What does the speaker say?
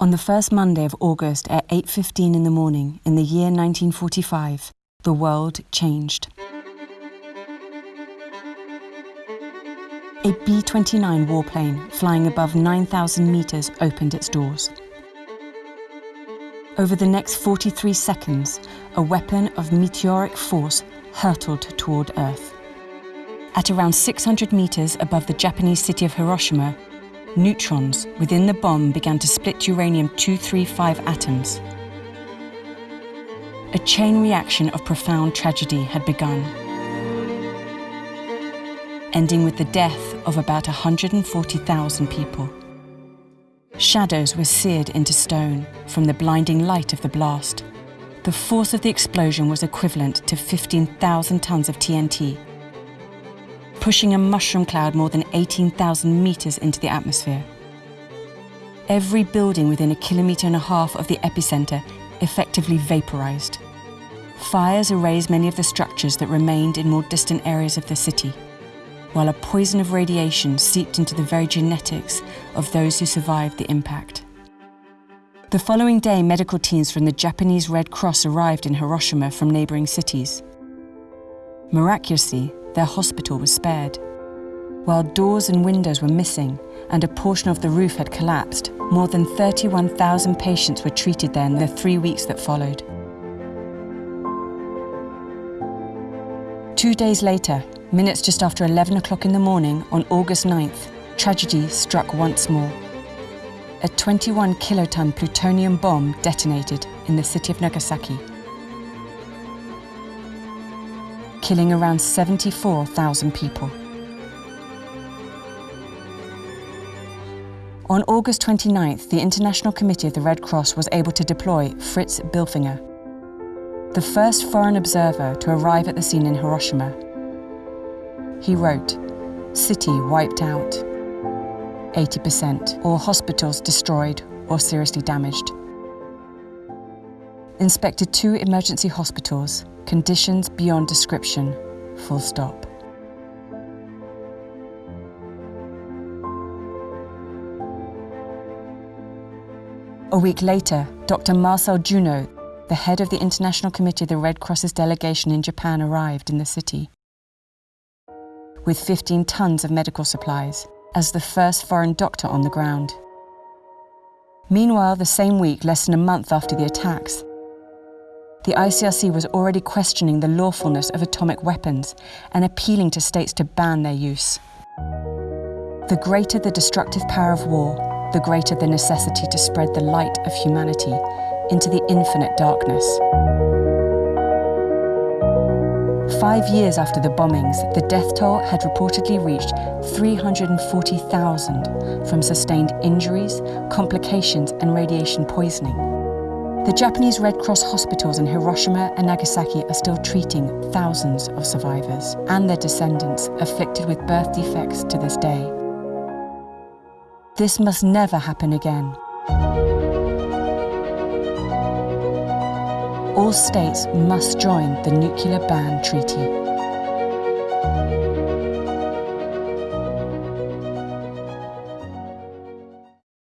On the first Monday of August at 8.15 in the morning in the year 1945, the world changed. A B-29 warplane flying above 9,000 metres opened its doors. Over the next 43 seconds, a weapon of meteoric force hurtled toward Earth. At around 600 metres above the Japanese city of Hiroshima, neutrons within the bomb began to split uranium-235 atoms. A chain reaction of profound tragedy had begun, ending with the death of about 140,000 people. Shadows were seared into stone from the blinding light of the blast. The force of the explosion was equivalent to 15,000 tons of TNT pushing a mushroom cloud more than 18,000 metres into the atmosphere. Every building within a kilometre and a half of the epicentre effectively vaporised. Fires erased many of the structures that remained in more distant areas of the city, while a poison of radiation seeped into the very genetics of those who survived the impact. The following day, medical teams from the Japanese Red Cross arrived in Hiroshima from neighbouring cities. Miraculously, their hospital was spared. While doors and windows were missing and a portion of the roof had collapsed, more than 31,000 patients were treated there in the three weeks that followed. Two days later, minutes just after 11 o'clock in the morning on August 9th, tragedy struck once more. A 21 kiloton plutonium bomb detonated in the city of Nagasaki. Killing around 74,000 people. On August 29th, the International Committee of the Red Cross was able to deploy Fritz Bilfinger, the first foreign observer to arrive at the scene in Hiroshima. He wrote, city wiped out, 80%, all hospitals destroyed or seriously damaged. Inspected two emergency hospitals Conditions beyond description, full stop. A week later, Dr. Marcel Junod, the head of the International Committee of the Red Cross's delegation in Japan, arrived in the city with 15 tons of medical supplies as the first foreign doctor on the ground. Meanwhile, the same week, less than a month after the attacks, the ICRC was already questioning the lawfulness of atomic weapons and appealing to states to ban their use. The greater the destructive power of war, the greater the necessity to spread the light of humanity into the infinite darkness. Five years after the bombings, the death toll had reportedly reached 340,000 from sustained injuries, complications and radiation poisoning. The Japanese Red Cross hospitals in Hiroshima and Nagasaki are still treating thousands of survivors and their descendants afflicted with birth defects to this day. This must never happen again. All states must join the Nuclear Ban Treaty.